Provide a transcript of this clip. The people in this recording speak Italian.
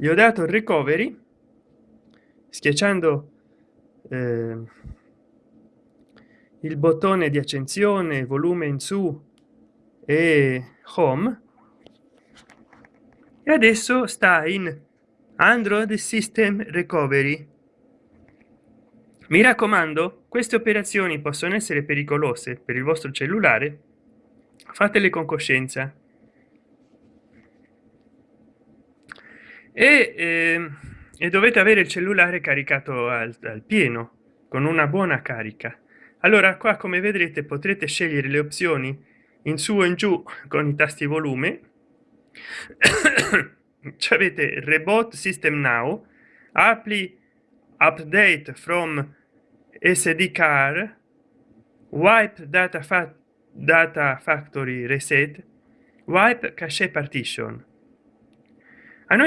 gli ho dato il recovery schiacciando eh, il bottone di accensione volume in su e home. E adesso sta in android system recovery. Mi raccomando queste operazioni possono essere pericolose per il vostro cellulare. Fatele con coscienza e, eh, e dovete avere il cellulare caricato al, al pieno con una buona carica. Allora qua come vedrete potrete scegliere le opzioni in su o in giù con i tasti volume. Avete reboot system now apply update from sd car wipe data fa data factory reset wipe cache partition. A noi